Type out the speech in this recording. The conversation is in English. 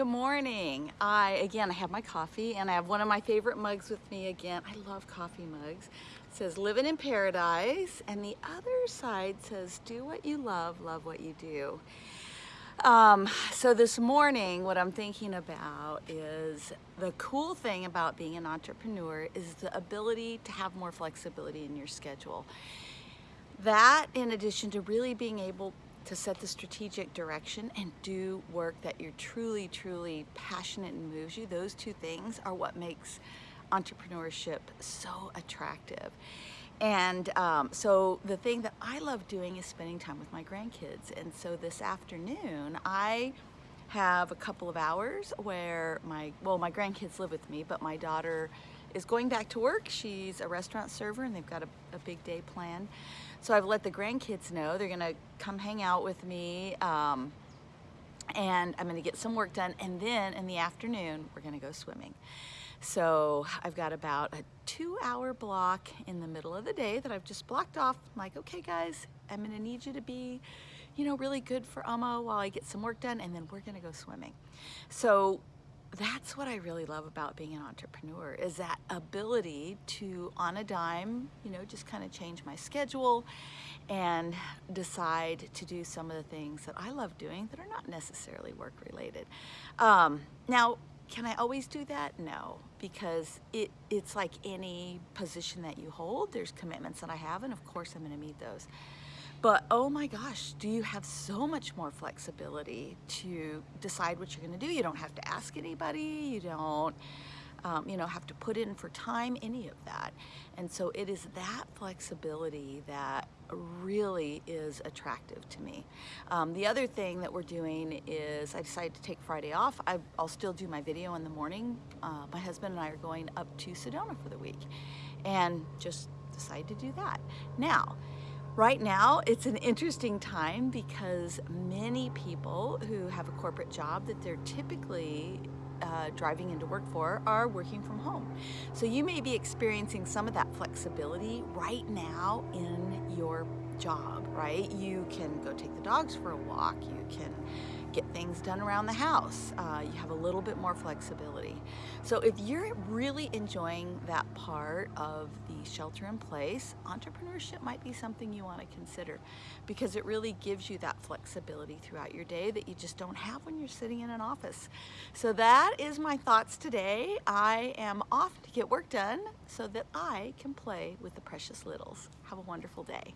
Good morning. I, again, I have my coffee and I have one of my favorite mugs with me again. I love coffee mugs. It says living in paradise and the other side says do what you love, love what you do. Um, so this morning, what I'm thinking about is the cool thing about being an entrepreneur is the ability to have more flexibility in your schedule. That in addition to really being able to set the strategic direction and do work that you're truly, truly passionate and moves you, those two things are what makes entrepreneurship so attractive. And um, so the thing that I love doing is spending time with my grandkids. And so this afternoon, I have a couple of hours where my, well, my grandkids live with me, but my daughter is going back to work. She's a restaurant server and they've got a, a big day planned. So I've let the grandkids know they're gonna come hang out with me um, and I'm gonna get some work done. And then in the afternoon, we're gonna go swimming. So I've got about a two hour block in the middle of the day that I've just blocked off. I'm like, okay guys, I'm gonna need you to be, you know, really good for Oma while I get some work done and then we're gonna go swimming. So that's what I really love about being an entrepreneur is that ability to on a dime, you know, just kind of change my schedule and decide to do some of the things that I love doing that are not necessarily work related. Um, now, can I always do that? No, because it, it's like any position that you hold, there's commitments that I have, and of course I'm gonna meet those. But oh my gosh, do you have so much more flexibility to decide what you're gonna do. You don't have to ask anybody, you don't um, you know, have to put in for time, any of that. And so it is that flexibility that really is attractive to me. Um, the other thing that we're doing is I decided to take Friday off. I, will still do my video in the morning. Uh, my husband and I are going up to Sedona for the week and just decided to do that. Now, Right now, it's an interesting time because many people who have a corporate job that they're typically uh, driving into work for are working from home. So you may be experiencing some of that flexibility right now in your job, right? You can go take the dogs for a walk, you can get things done around the house. Uh, you have a little bit more flexibility. So if you're really enjoying that part of the shelter in place, entrepreneurship might be something you want to consider because it really gives you that flexibility throughout your day that you just don't have when you're sitting in an office. So that is my thoughts today. I am off to get work done so that I can play with the precious littles. Have a wonderful day.